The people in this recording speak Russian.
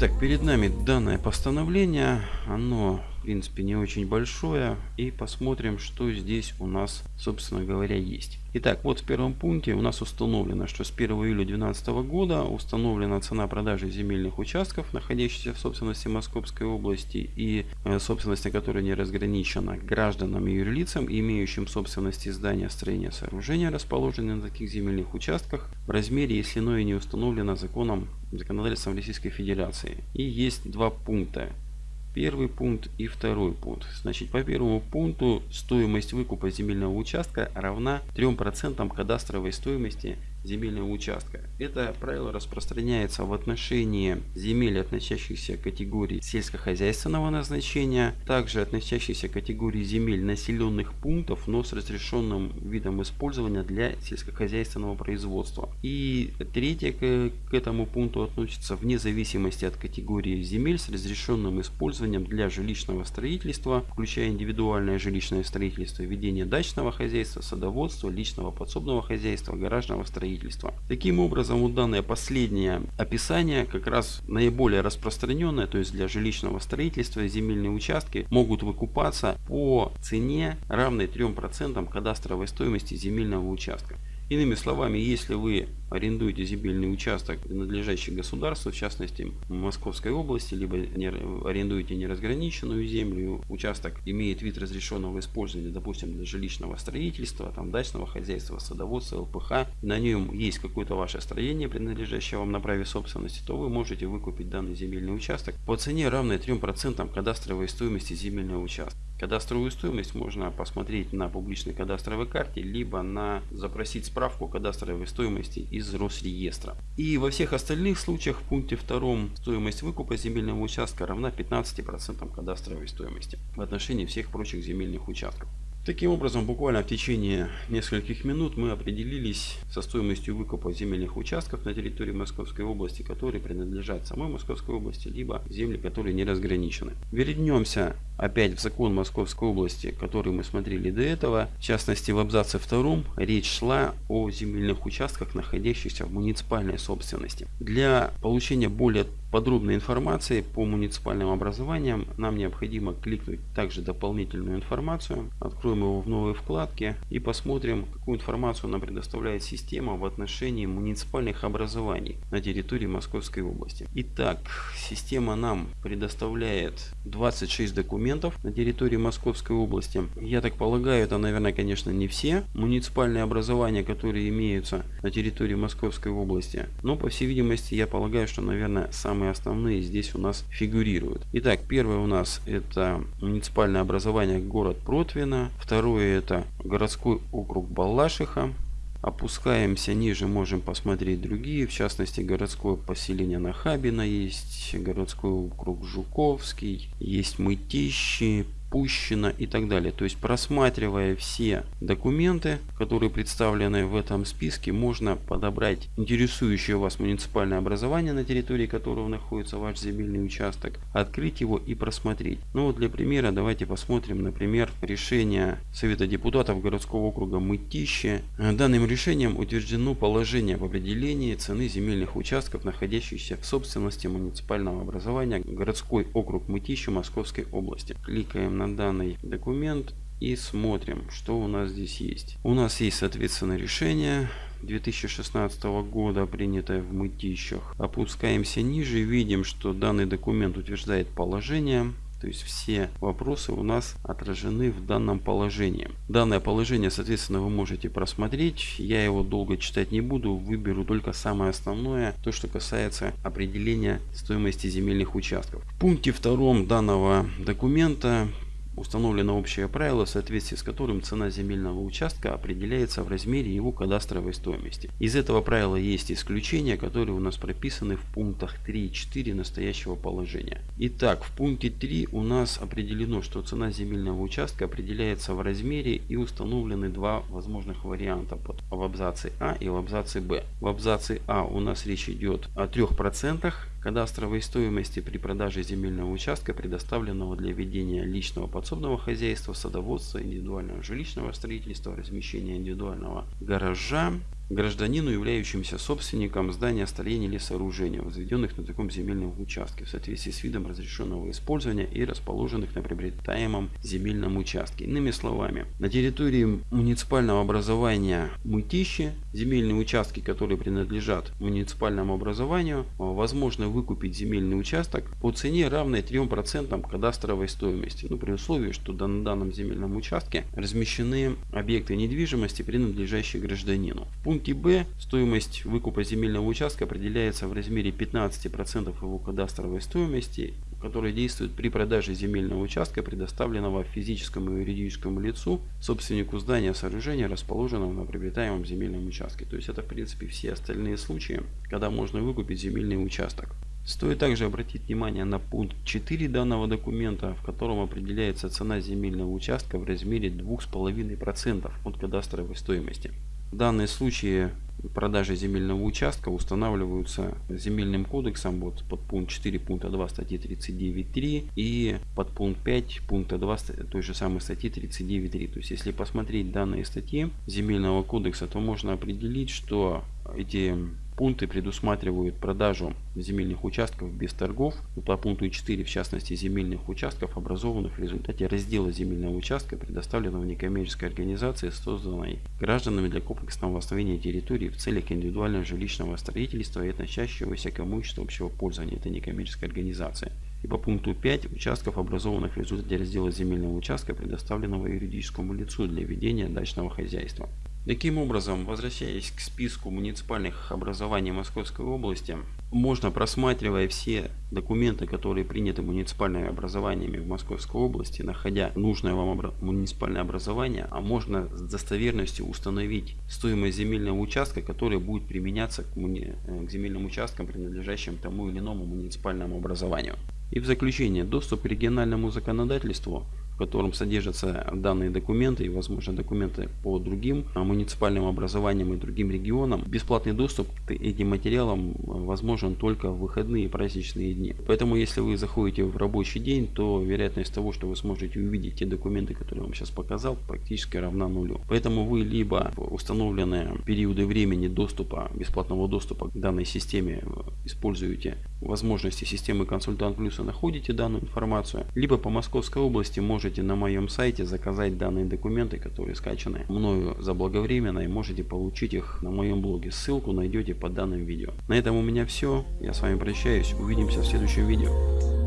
Итак, перед нами данное постановление. Оно принципе не очень большое. И посмотрим, что здесь у нас, собственно говоря, есть. Итак, вот в первом пункте у нас установлено, что с 1 июля 2012 года установлена цена продажи земельных участков, находящихся в собственности Московской области и э, собственности которой не разграничена гражданам и юрлицам, имеющим собственности здания, строения, сооружения, расположенные на таких земельных участках, в размере, если иное не установлено законом, законодательством Российской Федерации. И есть два пункта первый пункт и второй пункт. Значит, по первому пункту стоимость выкупа земельного участка равна 3% кадастровой стоимости земельного участка. Это правило распространяется в отношении земель, относящихся к категории сельскохозяйственного назначения, также относящихся к категории земель населенных пунктов, но с разрешенным видом использования для сельскохозяйственного производства. И третье к, к этому пункту относится вне зависимости от категории земель с разрешенным использованием для жилищного строительства, включая индивидуальное жилищное строительство, ведение дачного хозяйства, садоводства, личного подсобного хозяйства, гаражного строительства строительства. Таким образом, вот данное последнее описание как раз наиболее распространенное, то есть для жилищного строительства земельные участки могут выкупаться по цене равной 3% кадастровой стоимости земельного участка. Иными словами, если вы арендуете земельный участок, принадлежащий государству, в частности Московской области, либо не, арендуете неразграниченную землю, участок имеет вид разрешенного использования, допустим, для жилищного строительства, там, дачного хозяйства, садоводства, ЛПХ, на нем есть какое-то ваше строение, принадлежащее вам на праве собственности, то вы можете выкупить данный земельный участок по цене равной 3% кадастровой стоимости земельного участка. Кадастровую стоимость можно посмотреть на публичной кадастровой карте, либо на запросить справку кадастровой стоимости из Росреестра. И во всех остальных случаях в пункте 2 стоимость выкупа земельного участка равна 15% кадастровой стоимости в отношении всех прочих земельных участков. Таким образом, буквально в течение нескольких минут мы определились со стоимостью выкупа земельных участков на территории Московской области, которые принадлежат самой Московской области, либо земли, которые не разграничены. Вернемся опять в закон Московской области, который мы смотрели до этого. В частности, в абзаце втором речь шла о земельных участках, находящихся в муниципальной собственности. Для получения более подробной информации по муниципальным образованиям нам необходимо кликнуть также дополнительную информацию. Откроем его в новой вкладке и посмотрим, какую информацию нам предоставляет система в отношении муниципальных образований на территории Московской области. Итак, система нам предоставляет 26 документов на территории Московской области. Я так полагаю, это, наверное, конечно, не все муниципальные образования, которые имеются на территории Московской области. Но, по всей видимости, я полагаю, что, наверное, сам самые основные здесь у нас фигурируют. Итак, первое у нас это муниципальное образование город Протвино. Второе это городской округ Балашиха. Опускаемся ниже, можем посмотреть другие, в частности городское поселение Нахабино есть, городской округ Жуковский, есть Мытищи, пущено и так далее. То есть просматривая все документы, которые представлены в этом списке, можно подобрать интересующее вас муниципальное образование, на территории которого находится ваш земельный участок, открыть его и просмотреть. Ну вот для примера давайте посмотрим, например, решение Совета депутатов городского округа Мытище. Данным решением утверждено положение об определении цены земельных участков, находящихся в собственности муниципального образования городской округ Мытище Московской области. Кликаем на данный документ и смотрим, что у нас здесь есть. У нас есть, соответственно, решение 2016 года, принятое в Мытищах. Опускаемся ниже, видим, что данный документ утверждает положение то есть все вопросы у нас отражены в данном положении. Данное положение, соответственно, вы можете просмотреть. Я его долго читать не буду. Выберу только самое основное, то, что касается определения стоимости земельных участков. В пункте втором данного документа Установлено общее правило, в соответствии с которым цена земельного участка определяется в размере его кадастровой стоимости. Из этого правила есть исключения, которые у нас прописаны в пунктах 3 и 4 настоящего положения. Итак, в пункте 3 у нас определено, что цена земельного участка определяется в размере и установлены два возможных варианта в абзаце А и в абзаце Б. В абзаце А у нас речь идет о 3% кадастровой стоимости при продаже земельного участка, предоставленного для ведения личного подсобного хозяйства, садоводства, индивидуального жилищного строительства, размещения индивидуального гаража гражданину, являющимся собственником здания, строения или сооружения, возведенных на таком земельном участке в соответствии с видом разрешенного использования и расположенных на приобретаемом земельном участке. Иными словами, на территории муниципального образования Мытищи земельные участки, которые принадлежат муниципальному образованию, возможно выкупить земельный участок по цене равной 3% кадастровой стоимости. Ну, при условии, что на данном земельном участке размещены объекты недвижимости, принадлежащие гражданину. В пункте Б стоимость выкупа земельного участка определяется в размере 15% его кадастровой стоимости который действует при продаже земельного участка, предоставленного физическому и юридическому лицу, собственнику здания сооружения, расположенного на приобретаемом земельном участке. То есть это в принципе все остальные случаи, когда можно выкупить земельный участок. Стоит также обратить внимание на пункт 4 данного документа, в котором определяется цена земельного участка в размере 2,5% от кадастровой стоимости. Данные случаи продажи земельного участка устанавливаются земельным кодексом вот под пункт 4 пункта 2 статьи 39.3 и под пункт 5 пункта 2 той же самой статьи 39.3. То есть если посмотреть данные статьи земельного кодекса, то можно определить, что эти Пункты предусматривают продажу земельных участков без торгов. По пункту 4, в частности, земельных участков, образованных в результате раздела земельного участка, предоставленного некоммерческой организации, созданной гражданами для комплексного восстановления территории в целях индивидуального жилищного строительства и относящегося к имуществу общего пользования этой некоммерческой организации. И по пункту 5 участков, образованных в результате раздела земельного участка, предоставленного юридическому лицу для ведения дачного хозяйства. Таким образом, возвращаясь к списку муниципальных образований Московской области, можно, просматривая все документы, которые приняты муниципальными образованиями в Московской области, находя нужное вам муниципальное образование, а можно с достоверностью установить стоимость земельного участка, который будет применяться к. Э, к земельным участкам, принадлежащим тому или иному муниципальному образованию. И в заключение, доступ к региональному законодательству в котором содержатся данные документы и, возможно, документы по другим а, муниципальным образованиям и другим регионам. Бесплатный доступ к этим материалам а, возможен только в выходные и праздничные дни. Поэтому, если вы заходите в рабочий день, то вероятность того, что вы сможете увидеть те документы, которые я вам сейчас показал, практически равна нулю. Поэтому вы либо установленные периоды времени доступа, бесплатного доступа к данной системе э, используете возможности системы консультант плюс и находите данную информацию, либо по Московской области можете можете на моем сайте заказать данные документы, которые скачаны мною заблаговременно и можете получить их на моем блоге. Ссылку найдете под данным видео. На этом у меня все. Я с вами прощаюсь. Увидимся в следующем видео.